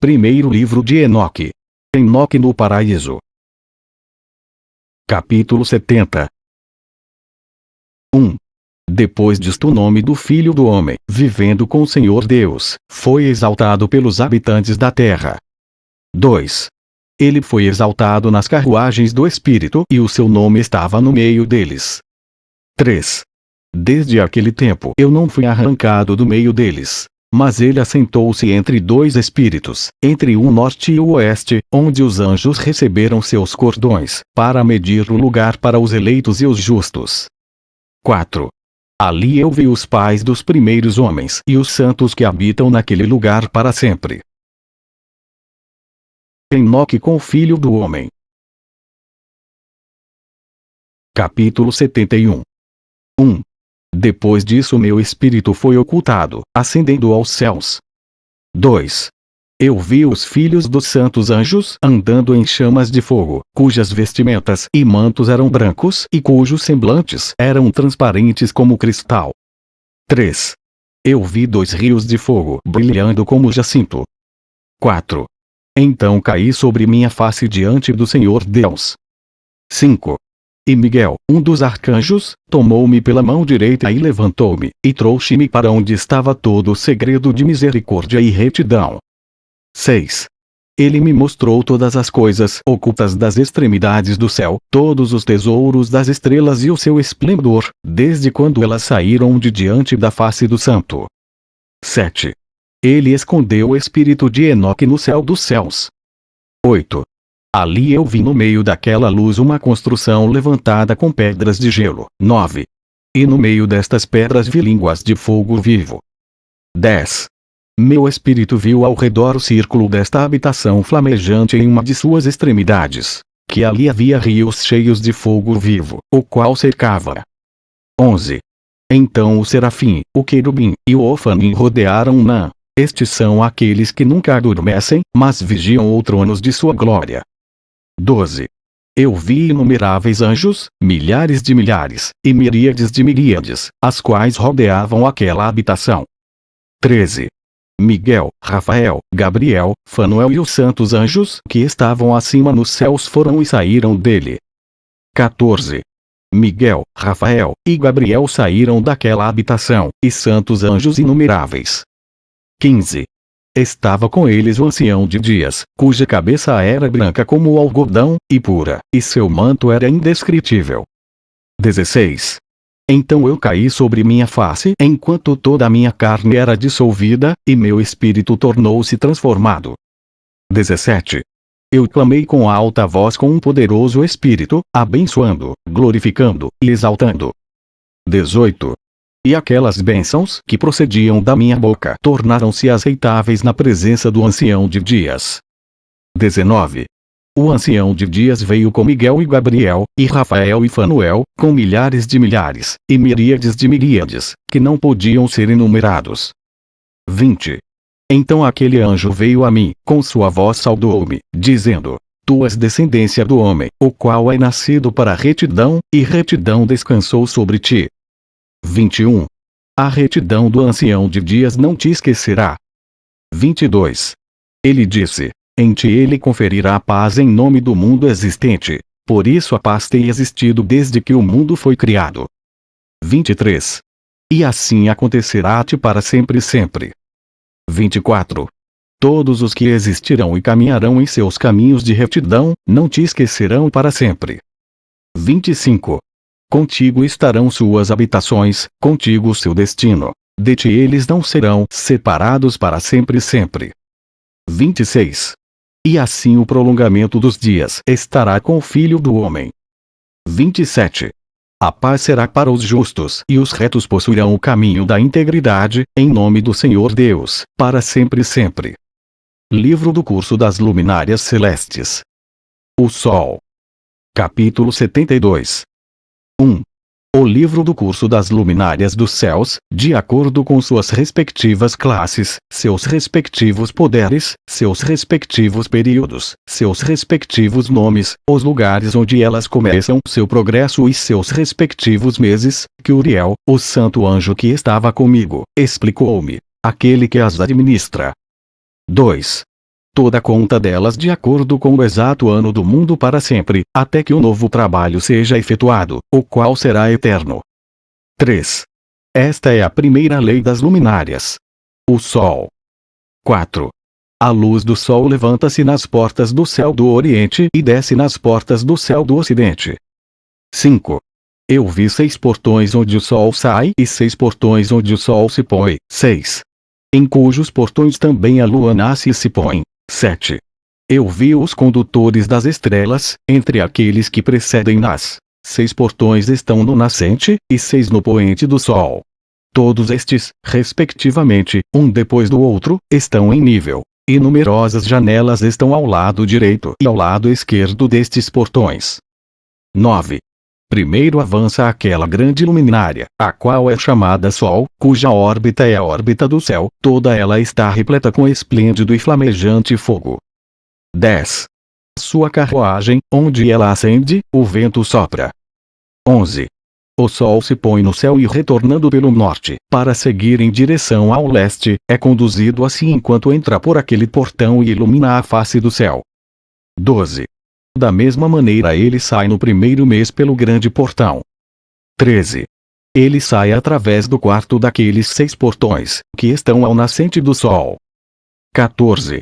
Primeiro livro de Enoque. Enoque no paraíso. Capítulo 70 1. Depois disto o nome do Filho do Homem, vivendo com o Senhor Deus, foi exaltado pelos habitantes da terra. 2. Ele foi exaltado nas carruagens do Espírito e o seu nome estava no meio deles. 3. Desde aquele tempo eu não fui arrancado do meio deles. Mas ele assentou-se entre dois espíritos, entre o norte e o oeste, onde os anjos receberam seus cordões, para medir o lugar para os eleitos e os justos. 4. Ali eu vi os pais dos primeiros homens e os santos que habitam naquele lugar para sempre. Enoque com o Filho do Homem. Capítulo 71 1. Depois disso meu espírito foi ocultado, ascendendo aos céus. 2. Eu vi os filhos dos santos anjos andando em chamas de fogo, cujas vestimentas e mantos eram brancos e cujos semblantes eram transparentes como cristal. 3. Eu vi dois rios de fogo brilhando como jacinto. 4. Então caí sobre minha face diante do Senhor Deus. 5. E Miguel, um dos arcanjos, tomou-me pela mão direita e levantou-me, e trouxe-me para onde estava todo o segredo de misericórdia e retidão. 6. Ele me mostrou todas as coisas ocultas das extremidades do céu, todos os tesouros das estrelas e o seu esplendor, desde quando elas saíram de diante da face do santo. 7. Ele escondeu o espírito de Enoque no céu dos céus. 8. Ali eu vi no meio daquela luz uma construção levantada com pedras de gelo. 9. E no meio destas pedras vi línguas de fogo vivo. 10. Meu espírito viu ao redor o círculo desta habitação flamejante em uma de suas extremidades. Que ali havia rios cheios de fogo vivo, o qual cercava. 11. Então o serafim, o querubim, e o ofanim rodearam Nã. Estes são aqueles que nunca adormecem, mas vigiam o tronos de sua glória. 12. Eu vi inumeráveis anjos, milhares de milhares, e miríades de miríades, as quais rodeavam aquela habitação. 13. Miguel, Rafael, Gabriel, Fanuel e os santos anjos que estavam acima nos céus foram e saíram dele. 14. Miguel, Rafael e Gabriel saíram daquela habitação, e santos anjos inumeráveis. 15. Estava com eles o ancião de dias, cuja cabeça era branca como o algodão, e pura, e seu manto era indescritível. 16. Então eu caí sobre minha face enquanto toda a minha carne era dissolvida, e meu espírito tornou-se transformado. 17. Eu clamei com alta voz com um poderoso espírito, abençoando, glorificando e exaltando. 18. E aquelas bênçãos que procediam da minha boca tornaram-se aceitáveis na presença do ancião de dias. 19. O ancião de dias veio com Miguel e Gabriel, e Rafael e Fanuel, com milhares de milhares, e miríades de miríades, que não podiam ser enumerados. 20. Então aquele anjo veio a mim, com sua voz saudou-me, dizendo, Tu és descendência do homem, o qual é nascido para retidão, e retidão descansou sobre ti. 21. A retidão do ancião de dias não te esquecerá. 22. Ele disse: Em ti ele conferirá paz em nome do mundo existente. Por isso a paz tem existido desde que o mundo foi criado. 23. E assim acontecerá a ti para sempre e sempre. 24. Todos os que existirão e caminharão em seus caminhos de retidão, não te esquecerão para sempre. 25. Contigo estarão suas habitações, contigo seu destino. De ti eles não serão separados para sempre e sempre. 26. E assim o prolongamento dos dias estará com o Filho do Homem. 27. A paz será para os justos e os retos possuirão o caminho da integridade, em nome do Senhor Deus, para sempre e sempre. Livro do Curso das Luminárias Celestes. O Sol. Capítulo 72 1. O livro do curso das luminárias dos céus, de acordo com suas respectivas classes, seus respectivos poderes, seus respectivos períodos, seus respectivos nomes, os lugares onde elas começam seu progresso e seus respectivos meses, que Uriel, o santo anjo que estava comigo, explicou-me, aquele que as administra. 2. Toda conta delas de acordo com o exato ano do mundo para sempre, até que o novo trabalho seja efetuado, o qual será eterno. 3. Esta é a primeira lei das luminárias. O Sol. 4. A luz do Sol levanta-se nas portas do céu do Oriente e desce nas portas do céu do Ocidente. 5. Eu vi seis portões onde o Sol sai e seis portões onde o Sol se põe. 6. Em cujos portões também a Lua nasce e se põe. 7. Eu vi os condutores das estrelas, entre aqueles que precedem nas. Seis portões estão no nascente, e seis no poente do Sol. Todos estes, respectivamente, um depois do outro, estão em nível. E numerosas janelas estão ao lado direito e ao lado esquerdo destes portões. 9. Primeiro avança aquela grande luminária, a qual é chamada Sol, cuja órbita é a órbita do céu, toda ela está repleta com esplêndido e flamejante fogo. 10. Sua carruagem, onde ela acende, o vento sopra. 11. O sol se põe no céu e retornando pelo norte, para seguir em direção ao leste, é conduzido assim enquanto entra por aquele portão e ilumina a face do céu. 12. Da mesma maneira ele sai no primeiro mês pelo grande portão. 13. Ele sai através do quarto daqueles seis portões, que estão ao nascente do sol. 14.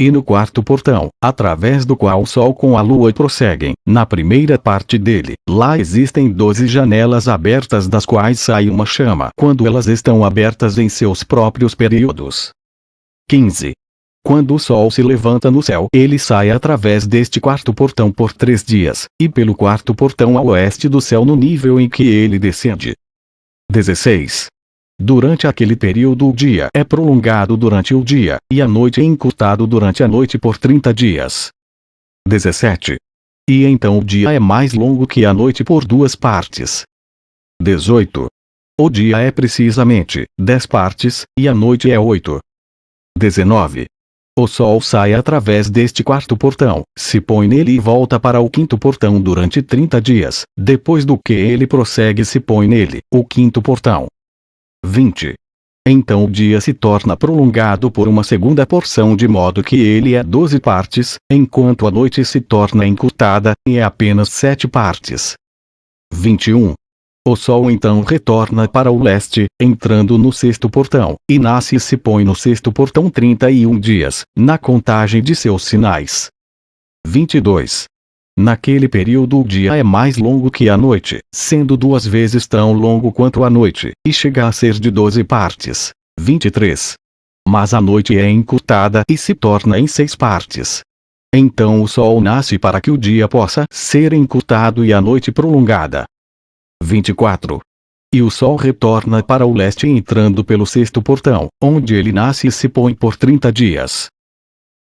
E no quarto portão, através do qual o sol com a lua prosseguem, na primeira parte dele, lá existem doze janelas abertas das quais sai uma chama quando elas estão abertas em seus próprios períodos. 15. Quando o sol se levanta no céu, ele sai através deste quarto portão por três dias, e pelo quarto portão ao oeste do céu no nível em que ele descende. 16. Durante aquele período o dia é prolongado durante o dia, e a noite é encurtado durante a noite por 30 dias. 17. E então o dia é mais longo que a noite por duas partes. 18. O dia é precisamente 10 partes, e a noite é 8. 19. O sol sai através deste quarto portão, se põe nele e volta para o quinto portão durante 30 dias, depois do que ele prossegue se põe nele, o quinto portão. 20. Então o dia se torna prolongado por uma segunda porção de modo que ele é 12 partes, enquanto a noite se torna encurtada, e é apenas 7 partes. 21. O Sol então retorna para o leste, entrando no sexto portão, e nasce e se põe no sexto portão 31 dias, na contagem de seus sinais. 22. Naquele período o dia é mais longo que a noite, sendo duas vezes tão longo quanto a noite, e chega a ser de 12 partes. 23. Mas a noite é encurtada e se torna em seis partes. Então o sol nasce para que o dia possa ser encurtado e a noite prolongada. 24. E o sol retorna para o leste entrando pelo sexto portão, onde ele nasce e se põe por 30 dias.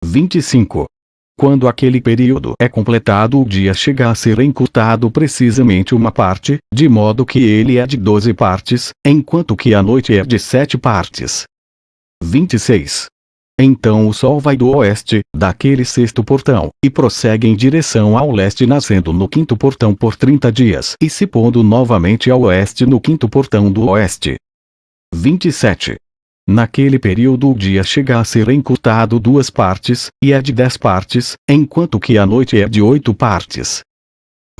25. Quando aquele período é completado o dia chega a ser encurtado precisamente uma parte, de modo que ele é de 12 partes, enquanto que a noite é de 7 partes. 26. Então o sol vai do oeste, daquele sexto portão, e prossegue em direção ao leste nascendo no quinto portão por 30 dias e se pondo novamente ao oeste no quinto portão do oeste. 27. Naquele período o dia chega a ser encurtado duas partes, e é de dez partes, enquanto que a noite é de oito partes.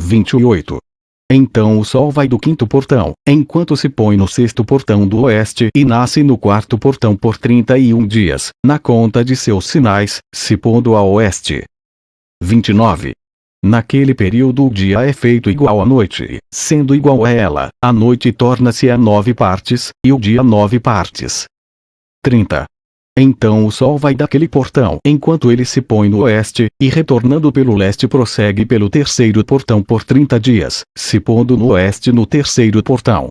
28. Então o sol vai do quinto portão, enquanto se põe no sexto portão do oeste e nasce no quarto portão por 31 dias, na conta de seus sinais, se pondo a oeste. 29. Naquele período o dia é feito igual à noite, sendo igual a ela, a noite torna-se a nove partes, e o dia nove partes. 30. Então o sol vai daquele portão enquanto ele se põe no oeste, e retornando pelo leste prossegue pelo terceiro portão por 30 dias, se pondo no oeste no terceiro portão.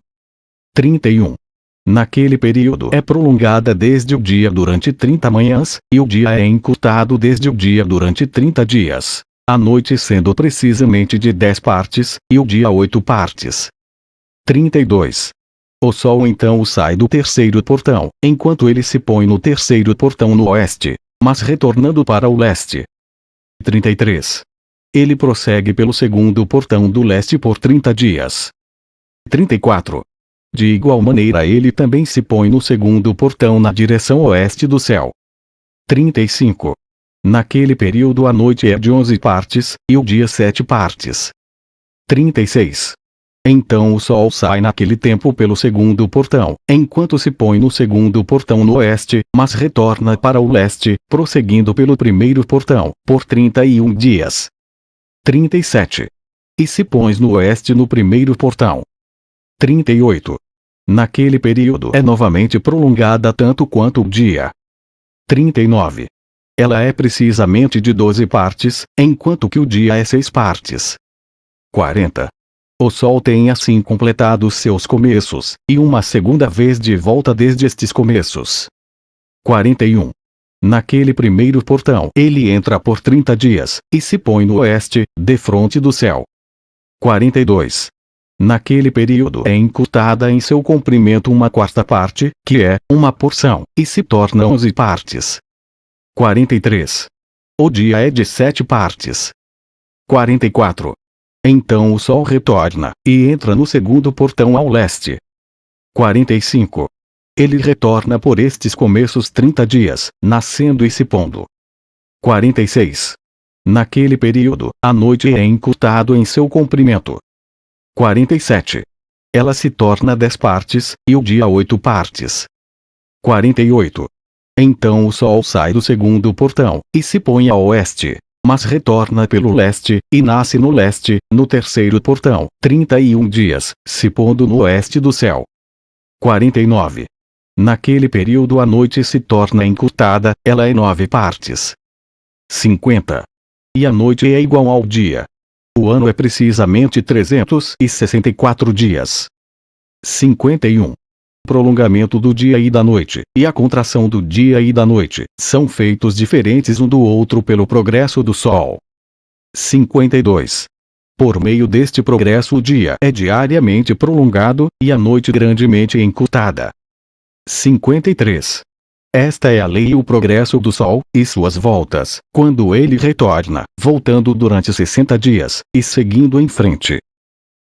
31. Naquele período é prolongada desde o dia durante 30 manhãs, e o dia é encurtado desde o dia durante 30 dias, a noite sendo precisamente de 10 partes, e o dia 8 partes. 32. O sol então sai do terceiro portão, enquanto ele se põe no terceiro portão no oeste, mas retornando para o leste. 33. Ele prossegue pelo segundo portão do leste por 30 dias. 34. De igual maneira ele também se põe no segundo portão na direção oeste do céu. 35. Naquele período a noite é de 11 partes, e o dia 7 partes. 36. Então o sol sai naquele tempo pelo segundo portão, enquanto se põe no segundo portão no oeste, mas retorna para o leste, prosseguindo pelo primeiro portão, por 31 dias. 37. E se pões no oeste no primeiro portão. 38. Naquele período é novamente prolongada tanto quanto o dia. 39. Ela é precisamente de 12 partes, enquanto que o dia é 6 partes. 40. O Sol tem assim completado seus começos, e uma segunda vez de volta desde estes começos. 41. Naquele primeiro portão ele entra por 30 dias, e se põe no oeste, defronte do céu. 42. Naquele período é encurtada em seu comprimento uma quarta parte, que é, uma porção, e se torna 11 partes. 43. O dia é de sete partes. 44. Então o sol retorna, e entra no segundo portão ao leste. 45. Ele retorna por estes começos 30 dias, nascendo e se pondo. 46. Naquele período, a noite é encurtado em seu comprimento. 47. Ela se torna 10 partes, e o dia 8 partes. 48. Então o sol sai do segundo portão, e se põe a oeste mas retorna pelo leste, e nasce no leste, no terceiro portão, 31 dias, se pondo no oeste do céu. 49. Naquele período a noite se torna encurtada, ela é nove partes. 50. E a noite é igual ao dia. O ano é precisamente 364 dias. 51 prolongamento do dia e da noite, e a contração do dia e da noite, são feitos diferentes um do outro pelo progresso do Sol. 52. Por meio deste progresso o dia é diariamente prolongado, e a noite grandemente encurtada. 53. Esta é a lei e o progresso do Sol, e suas voltas, quando ele retorna, voltando durante 60 dias, e seguindo em frente.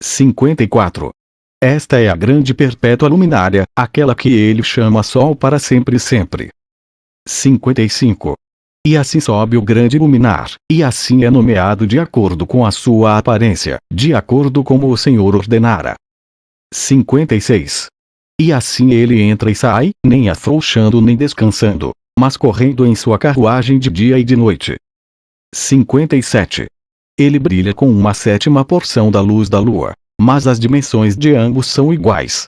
54. Esta é a grande perpétua luminária, aquela que ele chama Sol para sempre e sempre. 55. E assim sobe o grande luminar, e assim é nomeado de acordo com a sua aparência, de acordo como o Senhor ordenara. 56. E assim ele entra e sai, nem afrouxando nem descansando, mas correndo em sua carruagem de dia e de noite. 57. Ele brilha com uma sétima porção da luz da lua, mas as dimensões de ambos são iguais.